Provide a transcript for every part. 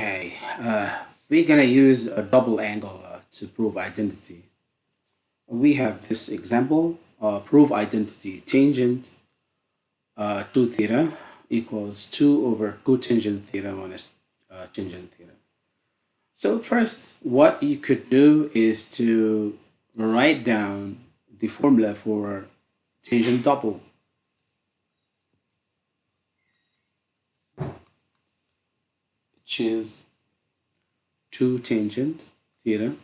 Okay, uh, we're gonna use a double angle uh, to prove identity. We have this example, uh, prove identity tangent uh, 2 theta equals 2 over cotangent theta minus uh, tangent theta. So first, what you could do is to write down the formula for tangent double. Which is 2 tangent theta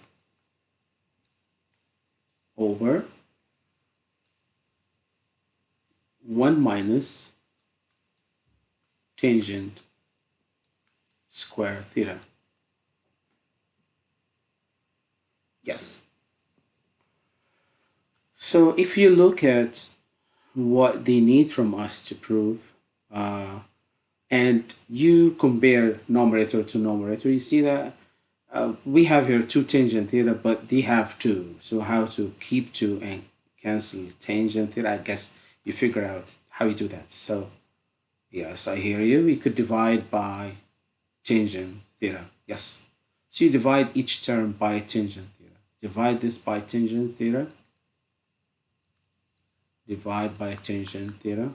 over 1 minus tangent square theta. Yes. So if you look at what they need from us to prove, uh, and you compare numerator to numerator, you see that uh, we have here two tangent theta, but they have two. So how to keep two and cancel tangent theta, I guess you figure out how you do that. So yes, I hear you. We could divide by tangent theta. Yes. So you divide each term by tangent theta. Divide this by tangent theta. Divide by tangent theta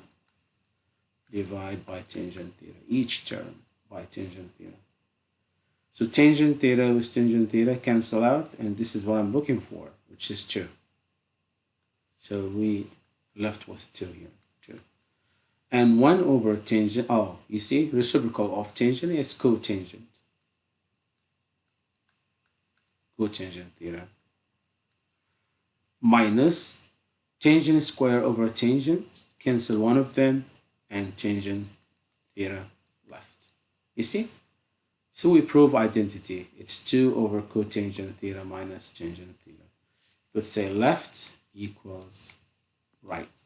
divide by tangent theta, each term by tangent theta. So tangent theta with tangent theta cancel out, and this is what I'm looking for, which is 2. So we left with 2 here, 2. And 1 over tangent, oh, you see, reciprocal of tangent is cotangent. Cotangent theta. Minus tangent square over tangent, cancel one of them, and tangent theta left. You see? So we prove identity. It's 2 over cotangent theta minus tangent theta. Let's say left equals right.